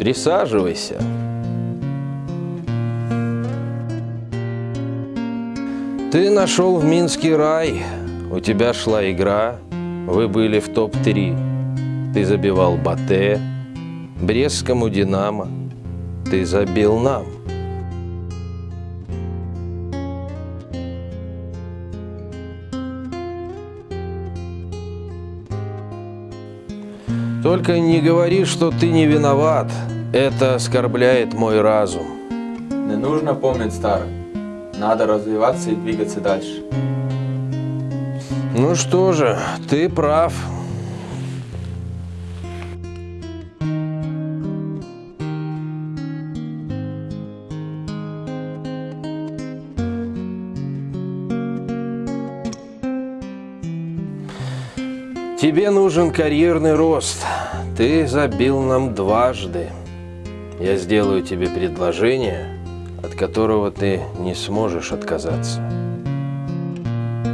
Присаживайся. Ты нашел в Минске рай. У тебя шла игра. Вы были в топ-3. Ты забивал Батэ, Брестскому Динамо. Ты забил нам. Только не говори, что ты не виноват. Это оскорбляет мой разум. Не нужно помнить старое. Надо развиваться и двигаться дальше. Ну что же, ты прав. Тебе нужен карьерный рост. Ты забил нам дважды. Я сделаю тебе предложение, от которого ты не сможешь отказаться.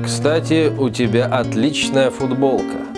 Кстати, у тебя отличная футболка.